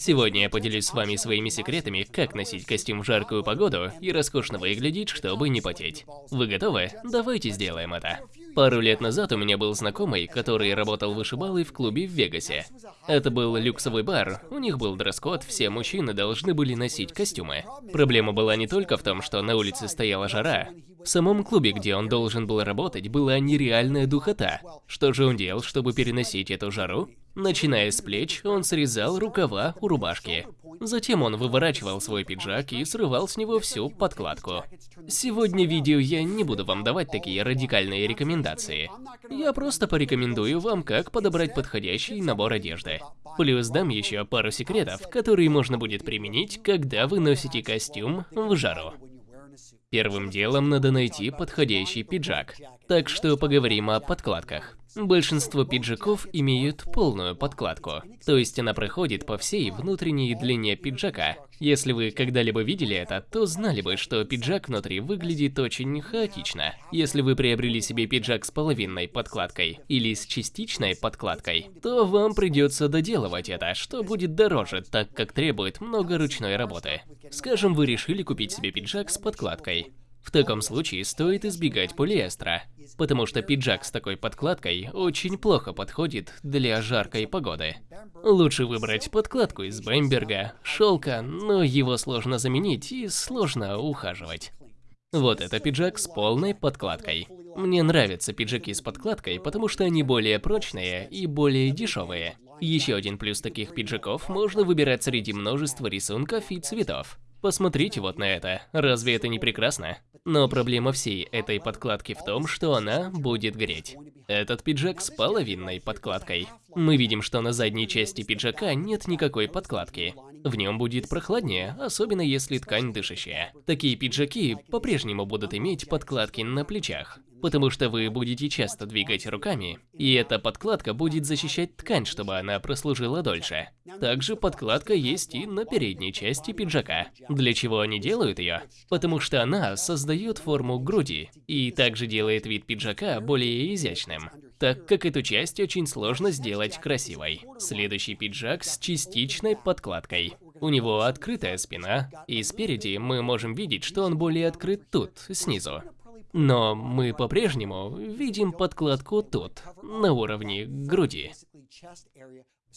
Сегодня я поделюсь с вами своими секретами, как носить костюм в жаркую погоду и роскошно выглядеть, чтобы не потеть. Вы готовы? Давайте сделаем это. Пару лет назад у меня был знакомый, который работал вышибалой в клубе в Вегасе. Это был люксовый бар, у них был дресс-код, все мужчины должны были носить костюмы. Проблема была не только в том, что на улице стояла жара. В самом клубе, где он должен был работать, была нереальная духота. Что же он делал, чтобы переносить эту жару? Начиная с плеч, он срезал рукава у рубашки. Затем он выворачивал свой пиджак и срывал с него всю подкладку. Сегодня в видео я не буду вам давать такие радикальные рекомендации. Я просто порекомендую вам, как подобрать подходящий набор одежды. Плюс дам еще пару секретов, которые можно будет применить, когда вы носите костюм в жару. Первым делом надо найти подходящий пиджак. Так что поговорим о подкладках. Большинство пиджаков имеют полную подкладку, то есть она проходит по всей внутренней длине пиджака. Если вы когда-либо видели это, то знали бы, что пиджак внутри выглядит очень хаотично. Если вы приобрели себе пиджак с половинной подкладкой или с частичной подкладкой, то вам придется доделывать это, что будет дороже, так как требует много ручной работы. Скажем, вы решили купить себе пиджак с подкладкой. В таком случае стоит избегать полиэстера, потому что пиджак с такой подкладкой очень плохо подходит для жаркой погоды. Лучше выбрать подкладку из бемберга, шелка, но его сложно заменить и сложно ухаживать. Вот это пиджак с полной подкладкой. Мне нравятся пиджаки с подкладкой, потому что они более прочные и более дешевые. Еще один плюс таких пиджаков можно выбирать среди множества рисунков и цветов. Посмотрите вот на это, разве это не прекрасно? Но проблема всей этой подкладки в том, что она будет греть. Этот пиджак с половинной подкладкой. Мы видим, что на задней части пиджака нет никакой подкладки. В нем будет прохладнее, особенно если ткань дышащая. Такие пиджаки по-прежнему будут иметь подкладки на плечах потому что вы будете часто двигать руками, и эта подкладка будет защищать ткань, чтобы она прослужила дольше. Также подкладка есть и на передней части пиджака. Для чего они делают ее? Потому что она создает форму груди, и также делает вид пиджака более изящным, так как эту часть очень сложно сделать красивой. Следующий пиджак с частичной подкладкой. У него открытая спина, и спереди мы можем видеть, что он более открыт тут, снизу. Но мы по-прежнему видим подкладку тут, на уровне груди.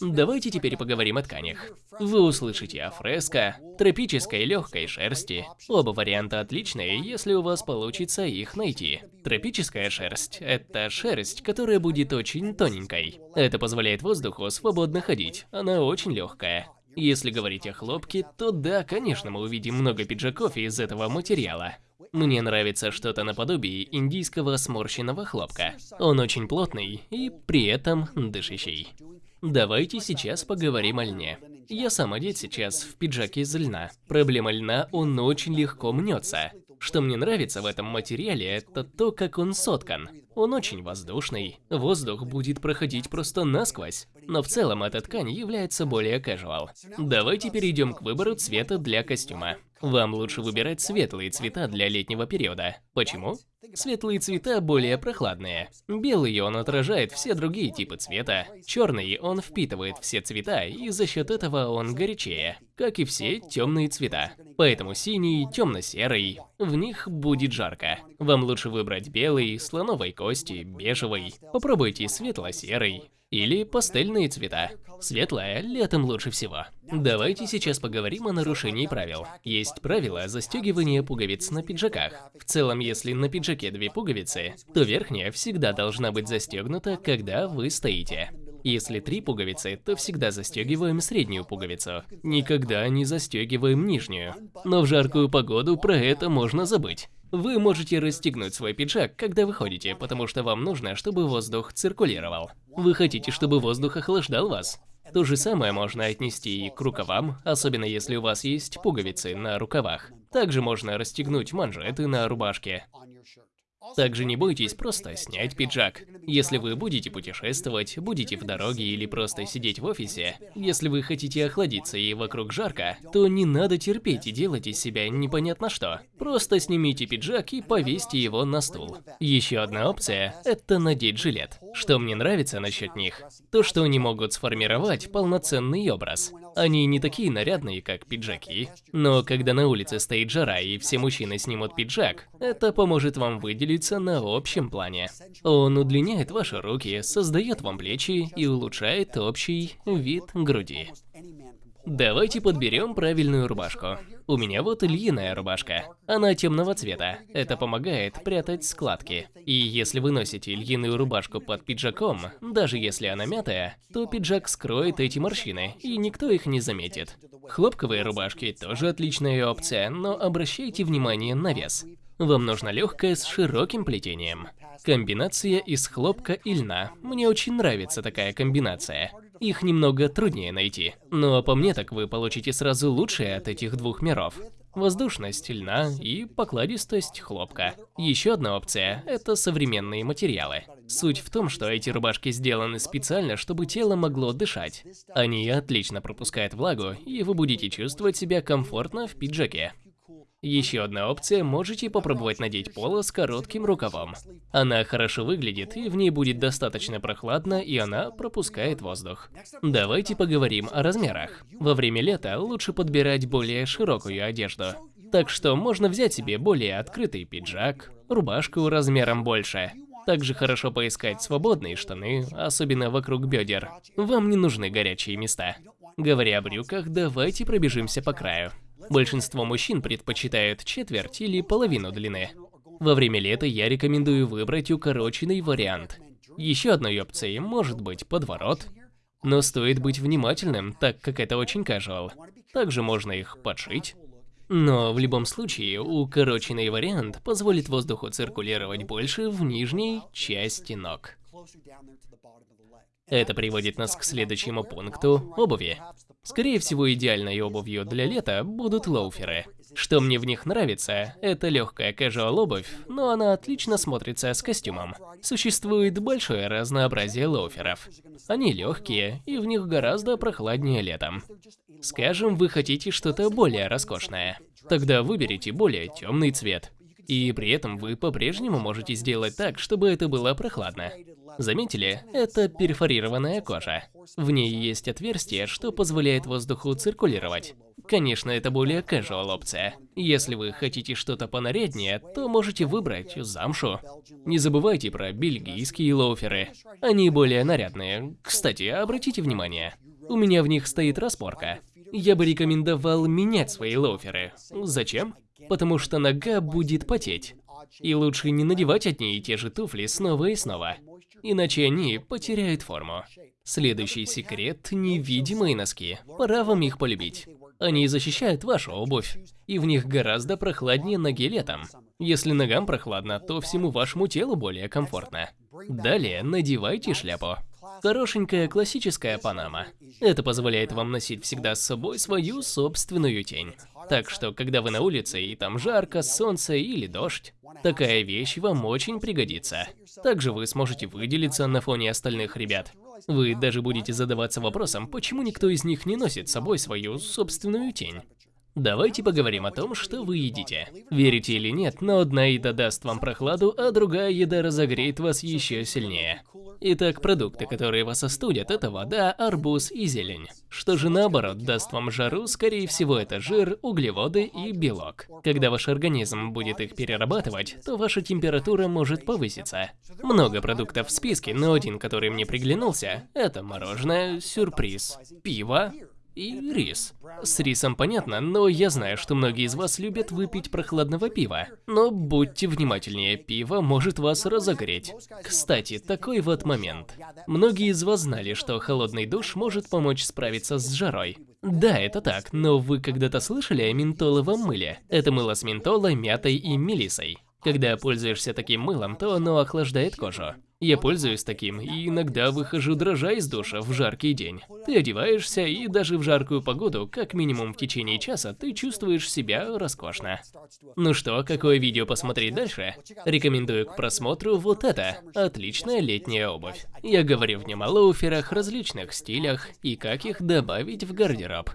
Давайте теперь поговорим о тканях. Вы услышите о фреско, тропической легкой шерсти. Оба варианта отличные, если у вас получится их найти. Тропическая шерсть – это шерсть, которая будет очень тоненькой. Это позволяет воздуху свободно ходить, она очень легкая. Если говорить о хлопке, то да, конечно, мы увидим много пиджаков из этого материала. Мне нравится что-то наподобие индийского сморщенного хлопка. Он очень плотный и при этом дышащий. Давайте сейчас поговорим о льне. Я сам одет сейчас в пиджаке из льна. Проблема льна, он очень легко мнется. Что мне нравится в этом материале, это то, как он соткан. Он очень воздушный, воздух будет проходить просто насквозь. Но в целом эта ткань является более casual. Давайте перейдем к выбору цвета для костюма. Вам лучше выбирать светлые цвета для летнего периода. Почему? Светлые цвета более прохладные. Белый он отражает все другие типы цвета. Черный он впитывает все цвета, и за счет этого он горячее, как и все темные цвета. Поэтому синий, темно-серый, в них будет жарко. Вам лучше выбрать белый, слоновой кости, бежевый. Попробуйте светло-серый или пастельные цвета. Светлое летом лучше всего. Давайте сейчас поговорим о нарушении правил. Есть правило застегивания пуговиц на пиджаках. В целом, если на пиджаке две пуговицы, то верхняя всегда должна быть застегнута, когда вы стоите. Если три пуговицы, то всегда застегиваем среднюю пуговицу. Никогда не застегиваем нижнюю. Но в жаркую погоду про это можно забыть. Вы можете расстегнуть свой пиджак, когда выходите, потому что вам нужно, чтобы воздух циркулировал. Вы хотите, чтобы воздух охлаждал вас. То же самое можно отнести и к рукавам, особенно если у вас есть пуговицы на рукавах. Также можно расстегнуть манжеты на рубашке. Также не бойтесь просто снять пиджак. Если вы будете путешествовать, будете в дороге или просто сидеть в офисе, если вы хотите охладиться и вокруг жарко, то не надо терпеть и делать из себя непонятно что. Просто снимите пиджак и повесьте его на стул. Еще одна опция – это надеть жилет. Что мне нравится насчет них? То, что они могут сформировать полноценный образ. Они не такие нарядные, как пиджаки. Но когда на улице стоит жара и все мужчины снимут пиджак, это поможет вам выделиться на общем плане. Он удлиняет ваши руки, создает вам плечи и улучшает общий вид груди. Давайте подберем правильную рубашку. У меня вот льняная рубашка. Она темного цвета. Это помогает прятать складки. И если вы носите льняную рубашку под пиджаком, даже если она мятая, то пиджак скроет эти морщины, и никто их не заметит. Хлопковые рубашки тоже отличная опция, но обращайте внимание на вес. Вам нужна легкая с широким плетением. Комбинация из хлопка и льна. Мне очень нравится такая комбинация. Их немного труднее найти. Но по мне так вы получите сразу лучшее от этих двух миров. Воздушность льна и покладистость хлопка. Еще одна опция – это современные материалы. Суть в том, что эти рубашки сделаны специально, чтобы тело могло дышать. Они отлично пропускают влагу, и вы будете чувствовать себя комфортно в пиджаке. Еще одна опция – можете попробовать надеть поло с коротким рукавом. Она хорошо выглядит, и в ней будет достаточно прохладно, и она пропускает воздух. Давайте поговорим о размерах. Во время лета лучше подбирать более широкую одежду. Так что можно взять себе более открытый пиджак, рубашку размером больше. Также хорошо поискать свободные штаны, особенно вокруг бедер. Вам не нужны горячие места. Говоря о брюках, давайте пробежимся по краю. Большинство мужчин предпочитают четверть или половину длины. Во время лета я рекомендую выбрать укороченный вариант. Еще одной опцией может быть подворот, но стоит быть внимательным, так как это очень casual. Также можно их подшить. Но в любом случае, укороченный вариант позволит воздуху циркулировать больше в нижней части ног. Это приводит нас к следующему пункту – обуви. Скорее всего, идеальной обувью для лета будут лоуферы. Что мне в них нравится, это легкая casual обувь, но она отлично смотрится с костюмом. Существует большое разнообразие лоуферов. Они легкие, и в них гораздо прохладнее летом. Скажем, вы хотите что-то более роскошное. Тогда выберите более темный цвет. И при этом вы по-прежнему можете сделать так, чтобы это было прохладно. Заметили? Это перфорированная кожа. В ней есть отверстие, что позволяет воздуху циркулировать. Конечно, это более casual опция. Если вы хотите что-то понаряднее, то можете выбрать замшу. Не забывайте про бельгийские лоуферы. Они более нарядные. Кстати, обратите внимание, у меня в них стоит распорка. Я бы рекомендовал менять свои лоуферы. Зачем? Потому что нога будет потеть. И лучше не надевать одни и те же туфли снова и снова иначе они потеряют форму. Следующий секрет – невидимые носки. Пора вам их полюбить. Они защищают вашу обувь, и в них гораздо прохладнее ноги летом. Если ногам прохладно, то всему вашему телу более комфортно. Далее надевайте шляпу. Хорошенькая классическая панама. Это позволяет вам носить всегда с собой свою собственную тень. Так что, когда вы на улице и там жарко, солнце или дождь, такая вещь вам очень пригодится. Также вы сможете выделиться на фоне остальных ребят. Вы даже будете задаваться вопросом, почему никто из них не носит с собой свою собственную тень. Давайте поговорим о том, что вы едите. Верите или нет, но одна еда даст вам прохладу, а другая еда разогреет вас еще сильнее. Итак, продукты, которые вас остудят, это вода, арбуз и зелень. Что же наоборот даст вам жару, скорее всего это жир, углеводы и белок. Когда ваш организм будет их перерабатывать, то ваша температура может повыситься. Много продуктов в списке, но один, который мне приглянулся, это мороженое, сюрприз, пиво, и рис. С рисом понятно, но я знаю, что многие из вас любят выпить прохладного пива. Но будьте внимательнее, пиво может вас разогреть. Кстати, такой вот момент. Многие из вас знали, что холодный душ может помочь справиться с жарой. Да, это так, но вы когда-то слышали о ментоловом мыле? Это мыло с ментолой, мятой и мелисой. Когда пользуешься таким мылом, то оно охлаждает кожу. Я пользуюсь таким и иногда выхожу дрожа из душа в жаркий день. Ты одеваешься и даже в жаркую погоду, как минимум в течение часа, ты чувствуешь себя роскошно. Ну что, какое видео посмотреть дальше? Рекомендую к просмотру вот это. Отличная летняя обувь. Я говорю в нем о лоуферах, различных стилях и как их добавить в гардероб.